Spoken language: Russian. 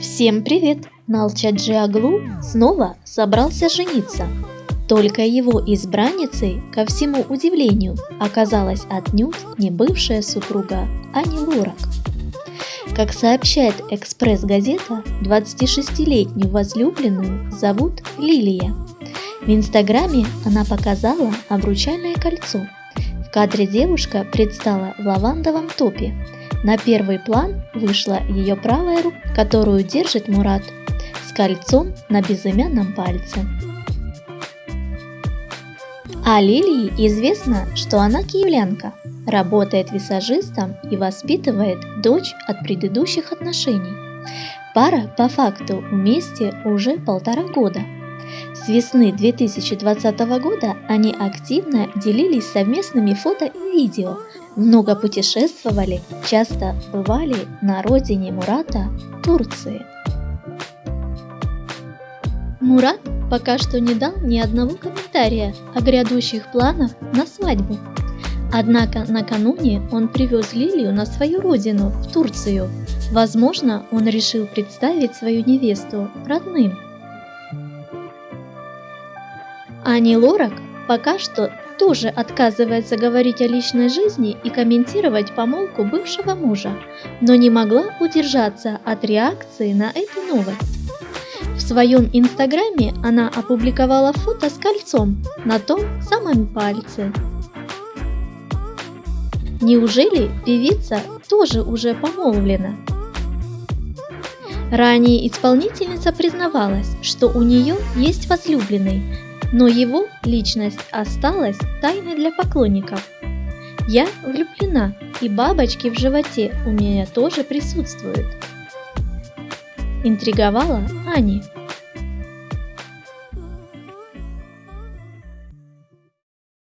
Всем привет! Налчаджи Аглу снова собрался жениться. Только его избранницей, ко всему удивлению, оказалась отнюдь не бывшая супруга Ани Лорак. Как сообщает «Экспресс-газета», 26-летнюю возлюбленную зовут Лилия. В Инстаграме она показала обручальное кольцо. В кадре девушка предстала в лавандовом топе – на первый план вышла ее правая рука, которую держит Мурат, с кольцом на безымянном пальце. А Лилии известно, что она киевлянка, работает висажистом и воспитывает дочь от предыдущих отношений. Пара по факту вместе уже полтора года. С весны 2020 года они активно делились совместными фото и видео, много путешествовали, часто бывали на родине Мурата, Турции. Мурат пока что не дал ни одного комментария о грядущих планах на свадьбу. Однако накануне он привез Лилию на свою родину, в Турцию. Возможно, он решил представить свою невесту родным. Ани Лорак пока что тоже отказывается говорить о личной жизни и комментировать помолвку бывшего мужа, но не могла удержаться от реакции на эту новость. В своем инстаграме она опубликовала фото с кольцом на том самом пальце. Неужели певица тоже уже помолвлена? Ранее исполнительница признавалась, что у нее есть возлюбленный, но его личность осталась тайной для поклонников. Я влюблена, и бабочки в животе у меня тоже присутствуют. Интриговала Ани.